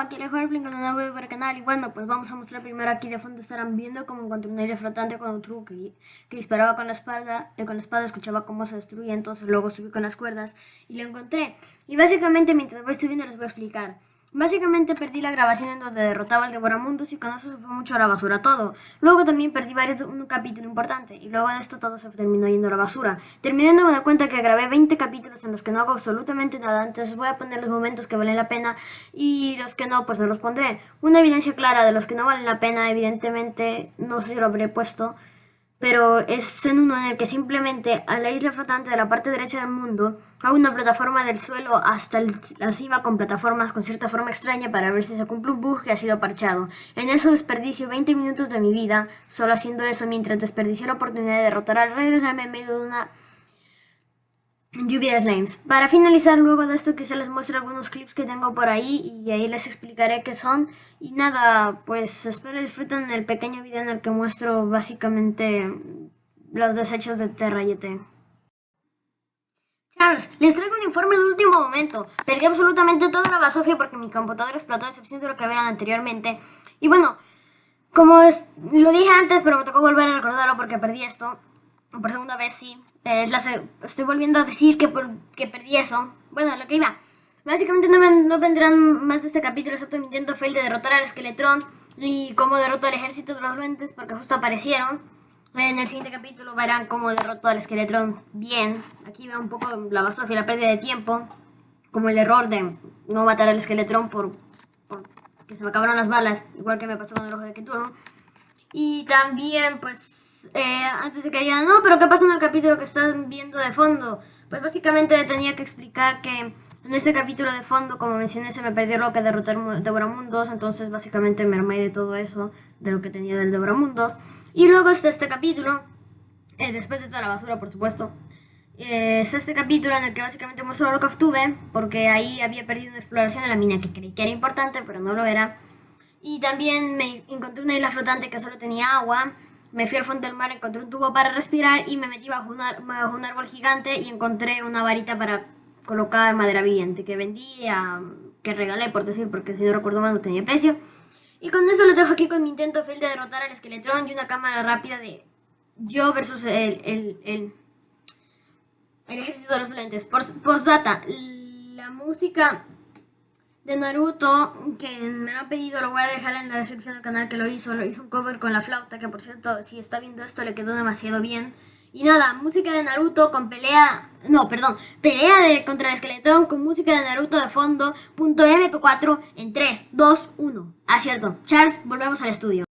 aquí les Flink con una nuevo para el canal y bueno, pues vamos a mostrar primero aquí de fondo estarán viendo como encontré una isla flotante con un truco que, que disparaba con la espada, eh, con la espada escuchaba cómo se destruía, entonces luego subí con las cuerdas y lo encontré. Y básicamente mientras voy subiendo les voy a explicar. Básicamente perdí la grabación en donde derrotaba al Devoramundos y con eso se fue mucho a la basura todo. Luego también perdí varios, un capítulo importante y luego de esto todo se terminó yendo a la basura. Terminé dándome cuenta que grabé 20 capítulos en los que no hago absolutamente nada, entonces voy a poner los momentos que valen la pena y los que no, pues no los pondré. Una evidencia clara de los que no valen la pena, evidentemente, no sé si lo habré puesto, pero es en uno en el que simplemente a la isla flotante de la parte derecha del mundo a una plataforma del suelo hasta la cima con plataformas con cierta forma extraña para ver si se cumple un bug que ha sido parchado. En eso desperdicio 20 minutos de mi vida solo haciendo eso mientras desperdicié la oportunidad de derrotar al rey en medio de una lluvia de slimes. Para finalizar luego de esto quizá les muestre algunos clips que tengo por ahí y ahí les explicaré qué son. Y nada, pues espero disfruten el pequeño video en el que muestro básicamente los desechos de Terra y ET. Charles, les traigo un informe de último momento. Perdí absolutamente toda la basofia porque mi computadora explotó a excepción de lo que vieron anteriormente. Y bueno, como es, lo dije antes, pero me tocó volver a recordarlo porque perdí esto por segunda vez, sí. Eh, estoy volviendo a decir que, que perdí eso. Bueno, lo que iba. Básicamente no, no vendrán más de este capítulo excepto mi intento fail de derrotar al Esqueletrón y cómo derroto al ejército de los duendes porque justo aparecieron. En el siguiente capítulo verán cómo derroto al Esqueletrón bien. Aquí va un poco la basofia, la pérdida de tiempo. Como el error de no matar al Esqueletrón por, por que se me acabaron las balas, igual que me pasó con el ojo de Cthulhu. Y también, pues, eh, antes de que digan, no, pero ¿qué pasa en el capítulo que están viendo de fondo? Pues básicamente tenía que explicar que en este capítulo de fondo, como mencioné, se me perdió lo que derrotar Devoramundos, entonces básicamente me armé de todo eso, de lo que tenía del Devoramundos. Y luego está este capítulo, eh, después de toda la basura, por supuesto, eh, está este capítulo en el que básicamente muestro lo que obtuve, porque ahí había perdido una exploración de la mina que creí que era importante, pero no lo era. Y también me encontré una isla flotante que solo tenía agua, me fui al fondo del mar, encontré un tubo para respirar y me metí bajo, un árbol gigante y encontré una varita para colocar madera viviente que vendí, que regalé por decir, porque si no recuerdo mal no tenía precio. Y con eso lo dejo aquí con mi intento fail de derrotar al esqueletrón y una cámara rápida de yo versus el, el, el, el ejército de los lentes. Postdata, la música de Naruto, que me lo han pedido, lo voy a dejar en la descripción del canal que lo hizo. Lo hizo un cover con la flauta, que por cierto, si está viendo esto, le quedó demasiado bien. Y nada, música de Naruto con pelea... No, perdón, pelea de contra el esqueletón con música de Naruto de fondo, punto MP4 en 3, 2, 1. Ah, cierto. Charles, volvemos al estudio.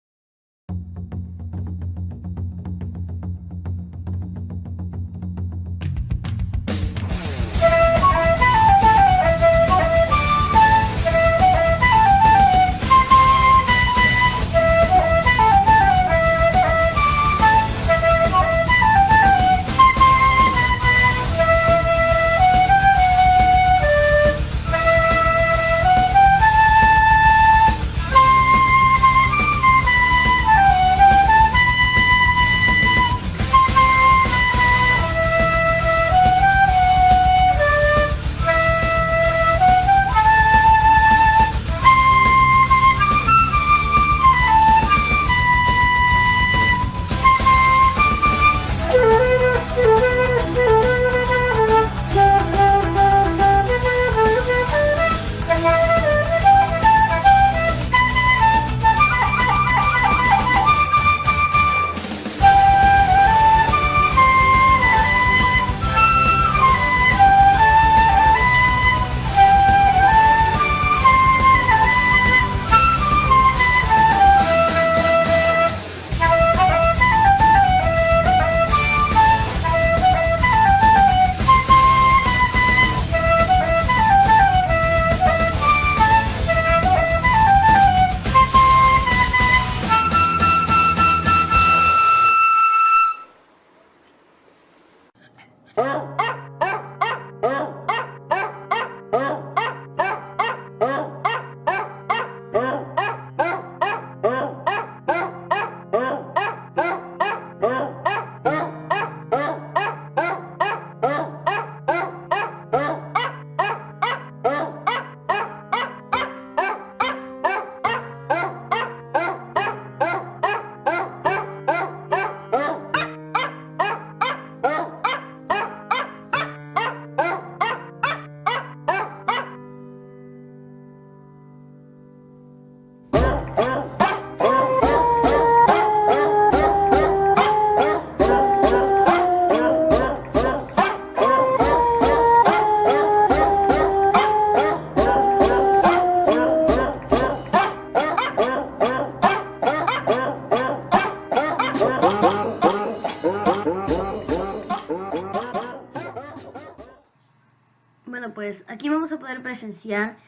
Pues aquí vamos a poder presenciar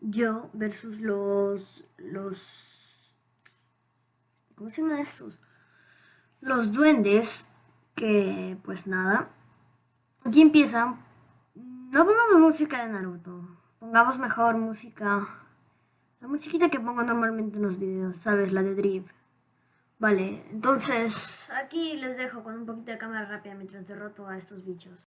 yo versus los... los... ¿Cómo se llaman estos? Los duendes, que pues nada. Aquí empieza. No pongamos música de Naruto. Pongamos mejor música... La musiquita que pongo normalmente en los videos, ¿sabes? La de Drip. Vale, entonces aquí les dejo con un poquito de cámara rápida mientras derroto a estos bichos.